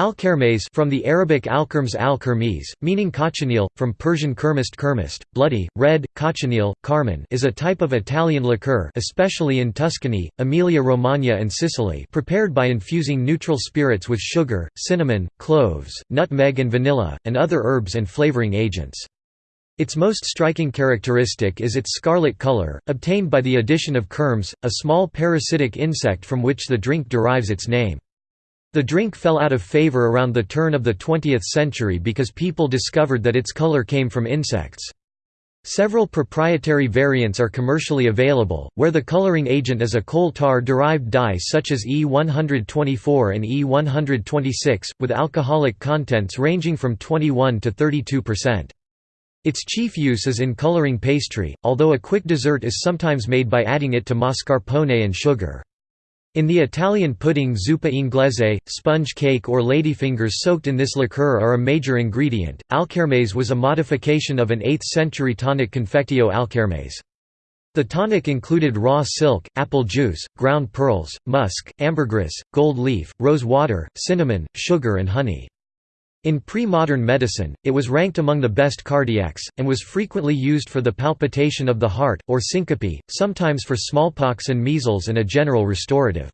Al-Kermes from the Arabic al-Kerms al-Kermes, meaning cochineal, from Persian kermist kermist, bloody, red, cochineal, carmine is a type of Italian liqueur especially in Tuscany, Emilia-Romagna and Sicily prepared by infusing neutral spirits with sugar, cinnamon, cloves, nutmeg and vanilla, and other herbs and flavoring agents. Its most striking characteristic is its scarlet color, obtained by the addition of kermes, a small parasitic insect from which the drink derives its name. The drink fell out of favor around the turn of the 20th century because people discovered that its color came from insects. Several proprietary variants are commercially available, where the coloring agent is a coal tar-derived dye such as E124 and E126, with alcoholic contents ranging from 21 to 32%. Its chief use is in coloring pastry, although a quick dessert is sometimes made by adding it to mascarpone and sugar. In the Italian pudding zuppa inglese, sponge cake or ladyfingers soaked in this liqueur are a major ingredient. Alkermes was a modification of an 8th century tonic Confectio Alkermes. The tonic included raw silk, apple juice, ground pearls, musk, ambergris, gold leaf, rose water, cinnamon, sugar and honey. In pre-modern medicine, it was ranked among the best cardiacs, and was frequently used for the palpitation of the heart, or syncope, sometimes for smallpox and measles and a general restorative.